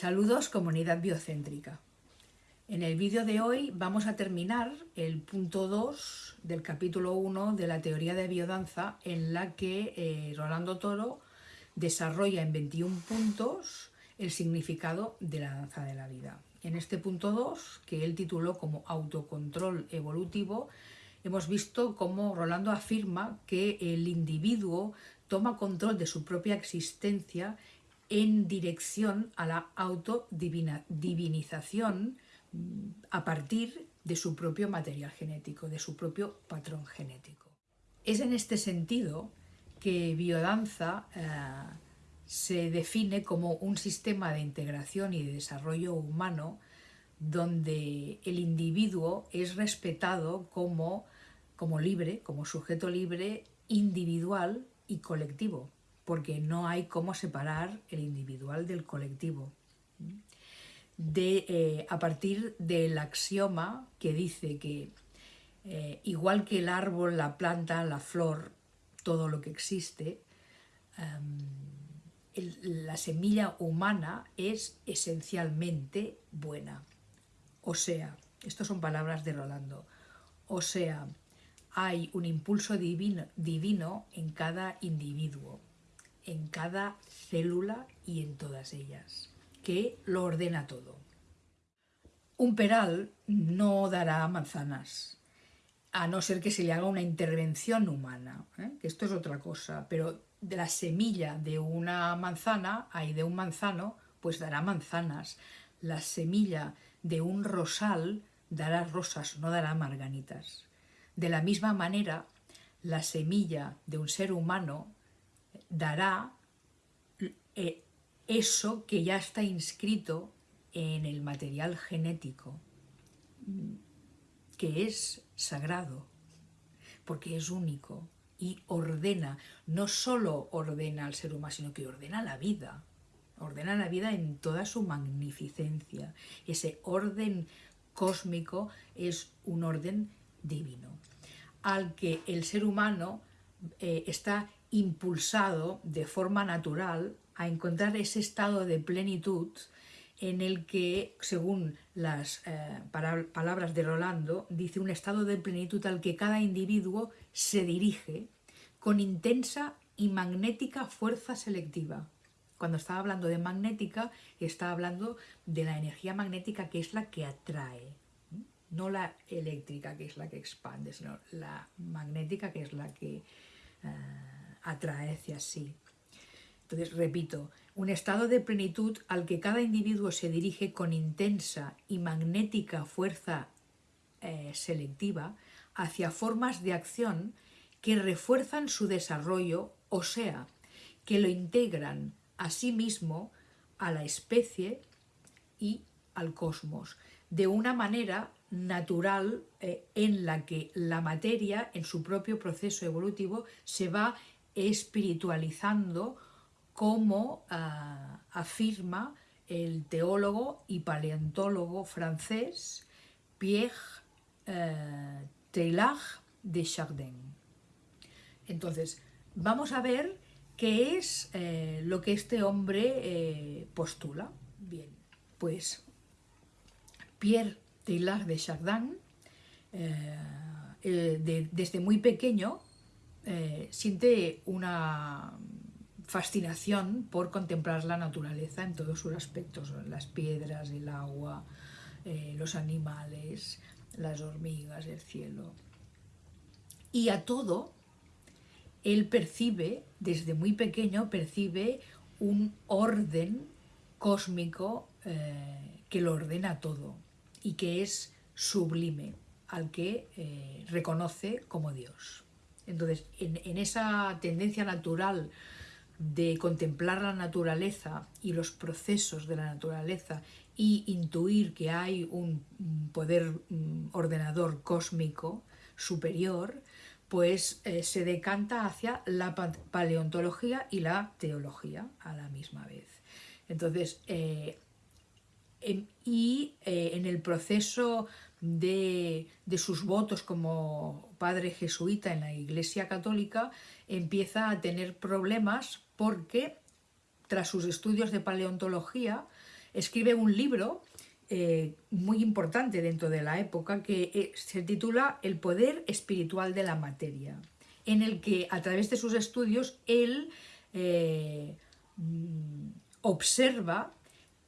Saludos comunidad biocéntrica. En el vídeo de hoy vamos a terminar el punto 2 del capítulo 1 de la teoría de biodanza en la que eh, Rolando Toro desarrolla en 21 puntos el significado de la danza de la vida. En este punto 2, que él tituló como autocontrol evolutivo, hemos visto cómo Rolando afirma que el individuo toma control de su propia existencia en dirección a la autodivinización mm, a partir de su propio material genético, de su propio patrón genético. Es en este sentido que biodanza eh, se define como un sistema de integración y de desarrollo humano donde el individuo es respetado como, como libre, como sujeto libre, individual y colectivo, porque no hay cómo separar el individual del colectivo. De, eh, a partir del axioma que dice que eh, igual que el árbol, la planta, la flor, todo lo que existe, em, la semilla humana es esencialmente buena. O sea, estas son palabras de Rolando, o sea, hay un impulso divino, divino en cada individuo, en cada célula y en todas ellas, que lo ordena todo. Un peral no dará manzanas, a no ser que se le haga una intervención humana, ¿eh? que esto es otra cosa, pero de la semilla de una manzana, hay de un manzano, pues dará manzanas. La semilla de un rosal dará rosas, no dará marganitas. De la misma manera, la semilla de un ser humano dará eh, eso que ya está inscrito en el material genético, que es sagrado, porque es único y ordena, no solo ordena al ser humano, sino que ordena la vida, ordena la vida en toda su magnificencia. Ese orden cósmico es un orden divino, al que el ser humano eh, está impulsado de forma natural a encontrar ese estado de plenitud en el que, según las eh, palabras de Rolando, dice un estado de plenitud al que cada individuo se dirige con intensa y magnética fuerza selectiva. Cuando estaba hablando de magnética, está hablando de la energía magnética que es la que atrae, no la eléctrica que es la que expande, sino la magnética que es la que eh, atrae hacia sí. Entonces, repito, un estado de plenitud al que cada individuo se dirige con intensa y magnética fuerza eh, selectiva hacia formas de acción que refuerzan su desarrollo, o sea, que lo integran a sí mismo, a la especie y al cosmos, de una manera natural eh, en la que la materia, en su propio proceso evolutivo, se va espiritualizando como ah, afirma el teólogo y paleontólogo francés Pierre eh, Teilhard de Chardin. Entonces, vamos a ver qué es eh, lo que este hombre postula. Bien, pues Pierre Teilhard de Chardin, eh, eh, desde muy pequeño, eh, siente una fascinación por contemplar la naturaleza en todos sus aspectos, las piedras, el agua, los animales, las hormigas, el cielo. Y a todo, él percibe, desde muy pequeño, percibe un orden cósmico que lo ordena todo y que es sublime, al que eh, reconoce como Dios. Entonces, en, esa tendencia natural de contemplar la naturaleza y los procesos de la naturaleza y intuir que hay un poder mm, ordenador cósmico superior, pues eh, se decanta hacia la paleontología y la teología a la misma vez. Entonces, eh, y eh, en el proceso de, sus votos como padre jesuita en la Iglesia Católica empieza a tener problemas porque tras sus estudios de paleontología escribe un libro eh, muy importante dentro de la época que eh, se titula El poder espiritual de la materia, en el que a través de sus estudios él eh, mm, observa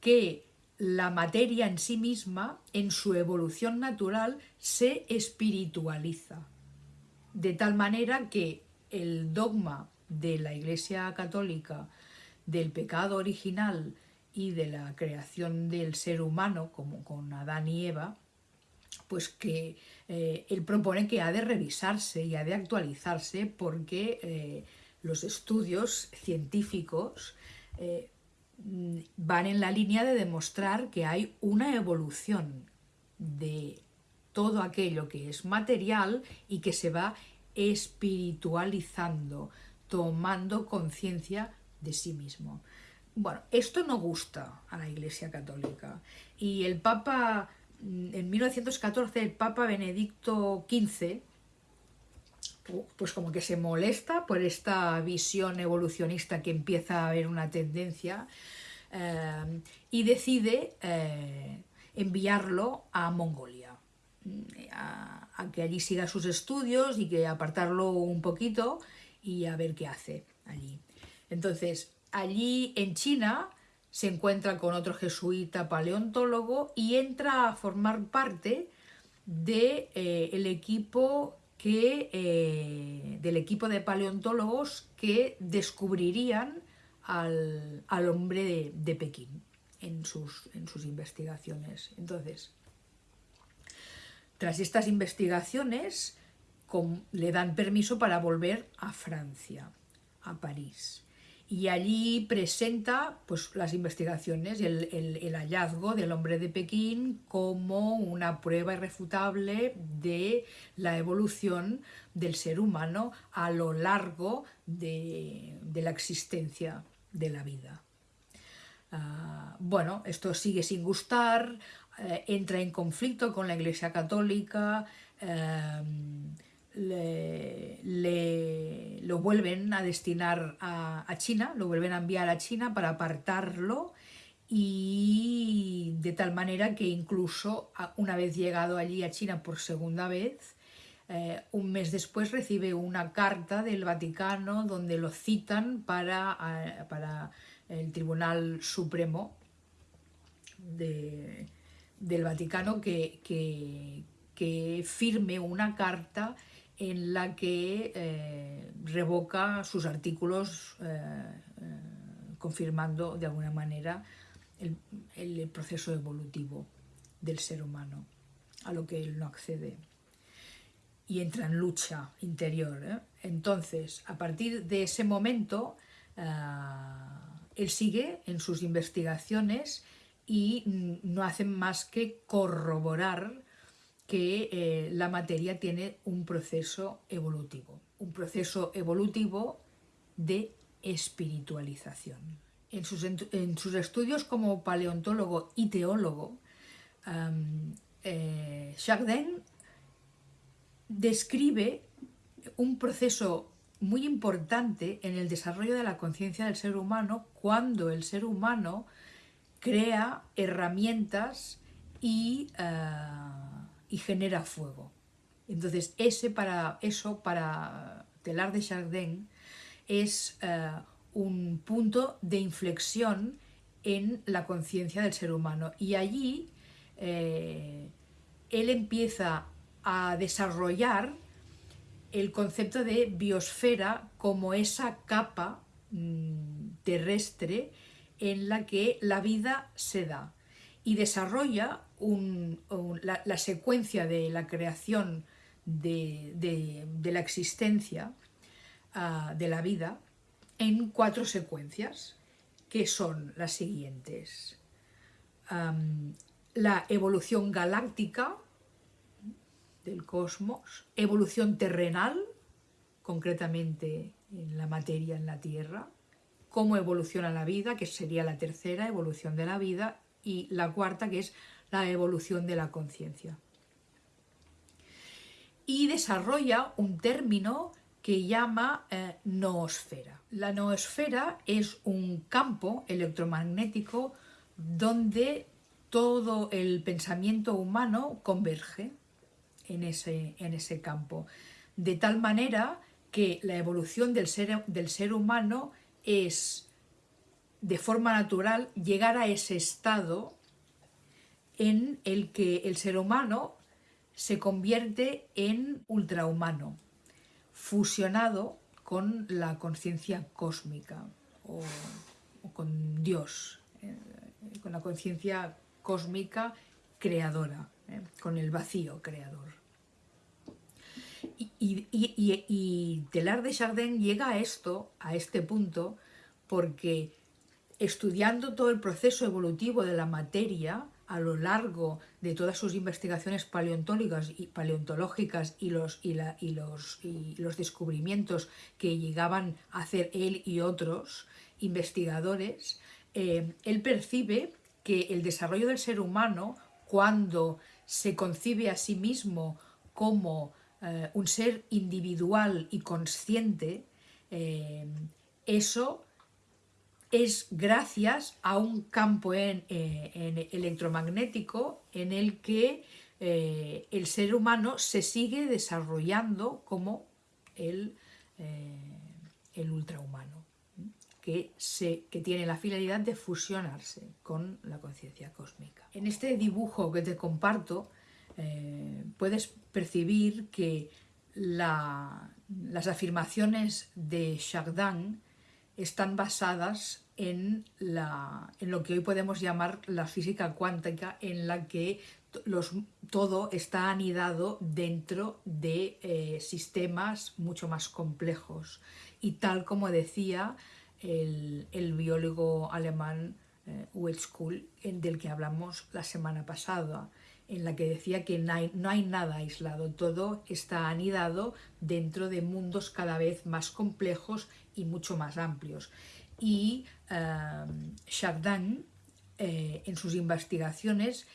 que la materia en sí misma, en su evolución natural, se espiritualiza, de tal manera que el dogma de la Iglesia Católica del pecado original y de la creación del ser humano, como con Adán y Eva, pues que eh, él propone que ha de revisarse y ha de actualizarse porque eh, los estudios científicos eh, van en la línea de demostrar que hay una evolución de todo aquello que es material y que se va espiritualizando, tomando conciencia de sí mismo. Bueno, esto no gusta a la Iglesia Católica y el Papa, mm, en 1914, el Papa Benedicto XV, pues como que se molesta por esta visión evolucionista que empieza a haber una tendencia eh, y decide eh, enviarlo a Mongolia, a, que allí siga sus estudios y que apartarlo un poquito y a ver qué hace allí. Entonces, allí en China se encuentra con otro jesuita paleontólogo y entra a formar parte de, eh, el equipo eh, del equipo de paleontólogos que descubrirían al, hombre de, Pekín en sus, en sus investigaciones. Entonces, tras estas investigaciones, le dan permiso para volver a Francia, a París y allí presenta pues, las investigaciones, el, el, hallazgo del hombre de Pekín como una prueba irrefutable de la evolución del ser humano a lo largo de, la existencia de la vida. Ah, bueno, esto sigue sin gustar, eh, entra en conflicto con la Iglesia Católica, eh, le, lo vuelven a destinar a, China, lo vuelven a enviar a China para apartarlo y de tal manera que incluso una vez llegado allí a China por segunda vez, eh, un mes después recibe una carta del Vaticano donde lo citan para, para el Tribunal Supremo del Vaticano que, que firme una carta en la que eh, revoca sus artículos eh, eh, confirmando de alguna manera el, el, proceso evolutivo del ser humano, a lo que él no accede. Y entra en lucha interior. Entonces, a partir de ese momento, él sigue en sus investigaciones y no hace más que corroborar que eh, la materia tiene un proceso evolutivo, un proceso evolutivo de espiritualización. En sus, estudios como paleontólogo y teólogo, um, describe un proceso muy importante en el desarrollo de la conciencia del ser humano cuando el ser humano crea herramientas y eh, y genera fuego. Entonces, ese para, eso para Telar de Chardin es eh, un punto de inflexión en la conciencia del ser humano. Y allí eh, él empieza a desarrollar el concepto de biosfera como esa capa mm, terrestre en la que la vida se da y desarrolla la, secuencia de la creación de, la existencia ah, de la vida en cuatro secuencias, que son las siguientes. la evolución galáctica del cosmos, evolución terrenal, concretamente en la materia en la Tierra, cómo evoluciona la vida, que sería la tercera evolución de la vida, y la cuarta que es la evolución de la conciencia. Y desarrolla un término que llama eh, noosfera. La noosfera es un campo electromagnético donde todo el pensamiento humano converge en ese, en ese campo. De tal manera que la evolución del ser, del ser humano es, de forma natural, llegar a ese estado en el que el ser humano se convierte en ultrahumano, fusionado con la conciencia cósmica o, con Dios, eh, con la conciencia cósmica creadora, eh, con el vacío creador. Y, y, Telar de Chardin llega a esto, a este punto, porque estudiando todo el proceso evolutivo de la materia, a lo largo de todas sus investigaciones paleontológicas y, paleontológicas y, los, y, los, los descubrimientos que llegaban a hacer él y otros investigadores, eh, él percibe que el desarrollo del ser humano, cuando se concibe a sí mismo como eh, un ser individual y consciente, eh, eso es gracias a un campo en, eh, electromagnético en el que eh, el ser humano se sigue desarrollando como el, eh, el ultrahumano, que, se, que tiene la finalidad de fusionarse con la conciencia cósmica. En este dibujo que te comparto puedes percibir que las afirmaciones de Chardin están basadas en, la, en lo que hoy podemos llamar la física cuántica, en la que los, todo está anidado dentro de eh, sistemas mucho más complejos. Y tal como decía el, biólogo alemán eh, del que hablamos la semana pasada, en la que decía que no hay, no hay, nada aislado, todo está anidado dentro de mundos cada vez más complejos y mucho más amplios. Y em, Chardin eh, en sus investigaciones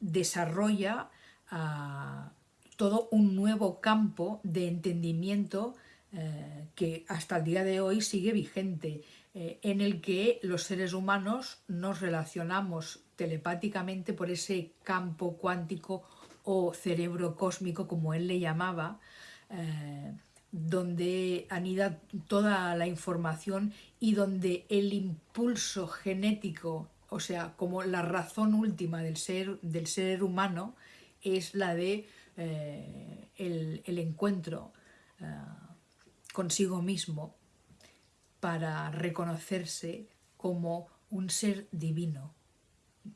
desarrolla ah, todo un nuevo campo de entendimiento eh, que hasta el día de hoy sigue vigente, eh, en el que los seres humanos nos relacionamos telepáticamente por ese campo cuántico o cerebro cósmico, como él le llamaba, donde anida toda la información y donde el impulso genético, o sea, como la razón última del ser, del ser humano, es la de eh, el, encuentro eh, consigo mismo para reconocerse como un ser divino,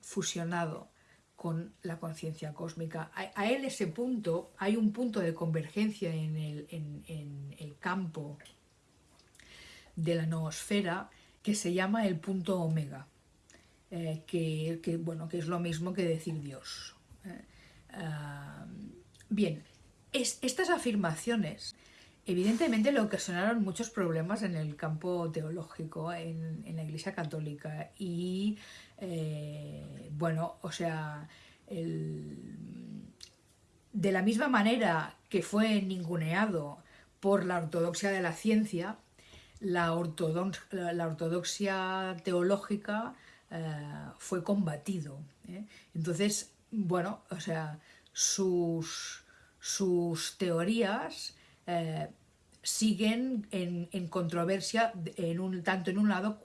fusionado con la conciencia cósmica. A, él ese punto, hay un punto de convergencia en el, campo de la noosfera que se llama el punto omega, eh, que, bueno, que es lo mismo que decir Dios. Eh, ah, bien, estas afirmaciones evidentemente le ocasionaron muchos problemas en el campo teológico, en, en la Iglesia Católica y eh, bueno, o sea, de la misma manera que fue ninguneado por la ortodoxia de la ciencia, la, ortodoxia teológica eh, fue combatido. ¿eh? Entonces, bueno, o sea, sus, sus teorías siguen en, controversia en un, tanto en un lado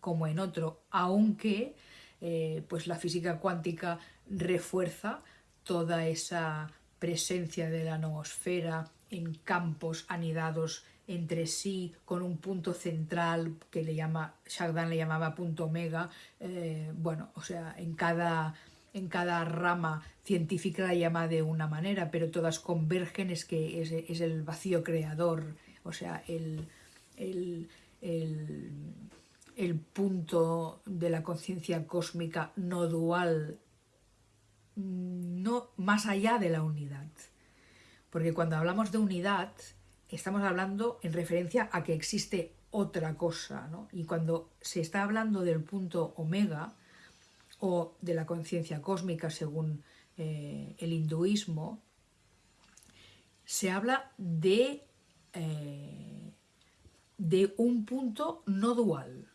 como en otro, aunque eh, pues la física cuántica refuerza toda esa presencia de la noosfera en campos anidados entre sí con un punto central que le llama, Chardin le llamaba punto omega, eh, bueno, o sea, en cada, en cada rama científica la llama de una manera, pero todas convergen, es que es, el vacío creador, o sea, el, el, el, punto de la conciencia cósmica no dual, no más allá de la unidad. Porque cuando hablamos de unidad, estamos hablando en referencia a que existe otra cosa, ¿no? Y cuando se está hablando del punto omega, o de la conciencia cósmica según eh, el hinduismo, se habla de, eh, de un punto no dual.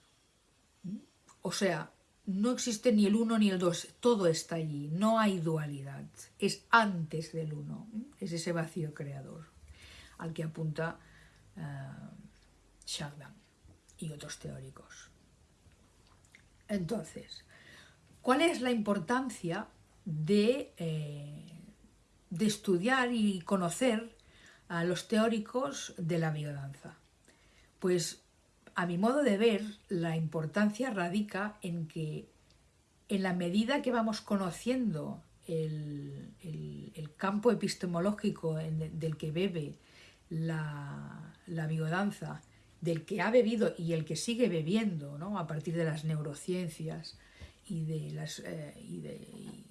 O sea, no existe ni el uno ni el dos, todo está allí, no hay dualidad, es antes del uno, es ese vacío creador al que apunta uh, y otros teóricos. Entonces, ¿cuál es la importancia de, eh, de estudiar y conocer a los teóricos de la biodanza? Pues a mi modo de ver, la importancia radica en que en la medida que vamos conociendo el, campo epistemológico del que bebe la, biodanza, del que ha bebido y el que sigue bebiendo a partir de las neurociencias y de, las, eh, y,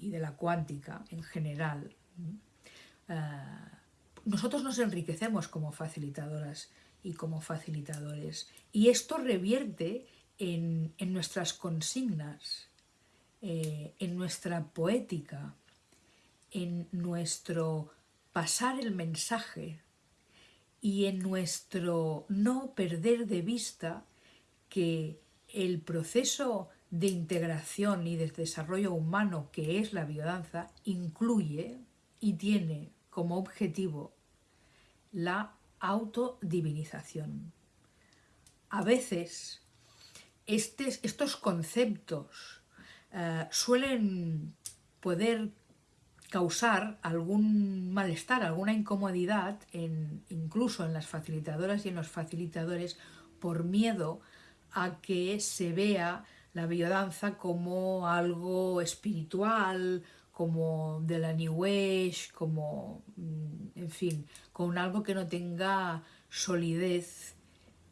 de, la cuántica en general, eh, nosotros nos enriquecemos como facilitadoras y como facilitadores. Y esto revierte en, nuestras consignas, eh, en nuestra poética, en nuestro pasar el mensaje y en nuestro no perder de vista que el proceso de integración y de desarrollo humano que es la biodanza incluye y tiene como objetivo la autodivinización. A veces estos conceptos eh, suelen poder causar algún malestar, alguna incomodidad, incluso en las facilitadoras y en los facilitadores, por miedo a que se vea la biodanza como algo espiritual, como de la New como, mm, en fin, con algo que no tenga solidez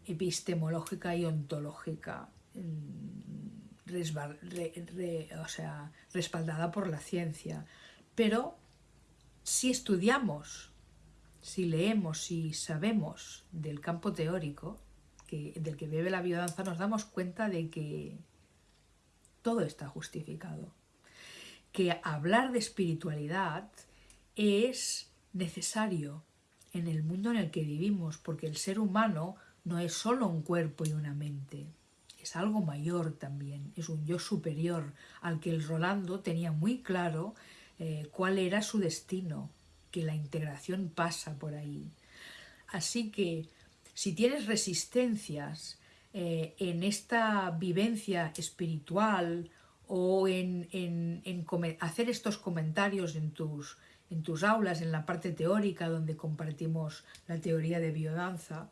epistemológica y ontológica, mm, o sea, respaldada por la ciencia. Pero si estudiamos, si leemos, si sabemos del campo teórico que, del que bebe la biodanza, nos damos cuenta de que todo está justificado que hablar de espiritualidad es necesario en el mundo en el que vivimos, porque el ser humano no es solo un cuerpo y una mente, es algo mayor también, es un yo superior al que el Rolando tenía muy claro eh, cuál era su destino, que la integración pasa por ahí. Así que si tienes resistencias eh, en esta vivencia espiritual o en, hacer estos comentarios en tus, aulas, en la parte teórica donde compartimos la teoría de biodanza,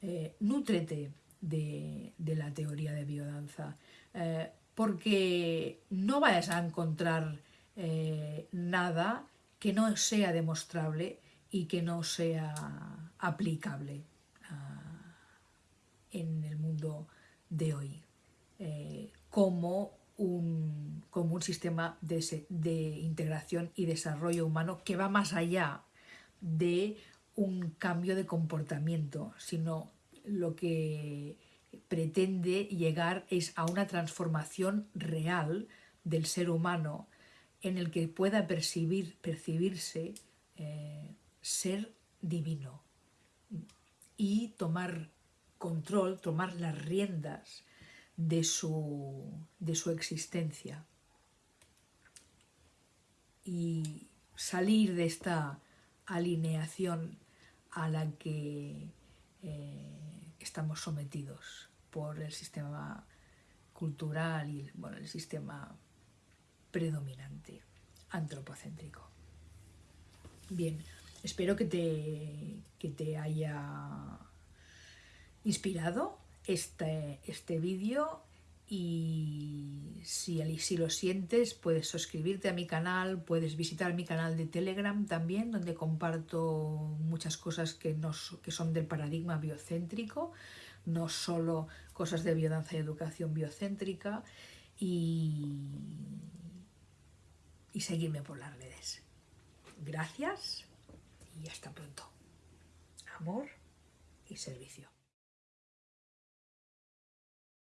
eh, nútrete de, la teoría de biodanza, eh, porque no vayas a encontrar eh, nada que no sea demostrable y que no sea aplicable en el mundo de hoy como un, como un sistema de, de integración y desarrollo humano que va más allá de un cambio de comportamiento, sino lo que pretende llegar es a una transformación real del ser humano en el que pueda percibir, percibirse eh, ser divino y tomar control, tomar las riendas de su, de su existencia y salir de esta alineación a la que eh, estamos sometidos por el sistema cultural y bueno, el sistema predominante antropocéntrico. Bien, espero que te, que te haya inspirado este, este vídeo y si, si lo sientes puedes suscribirte a mi canal, puedes visitar mi canal de Telegram también donde comparto muchas cosas que, que son del paradigma biocéntrico, no solo cosas de biodanza y educación biocéntrica y, y seguirme por las redes. Gracias y hasta pronto. Amor y servicio.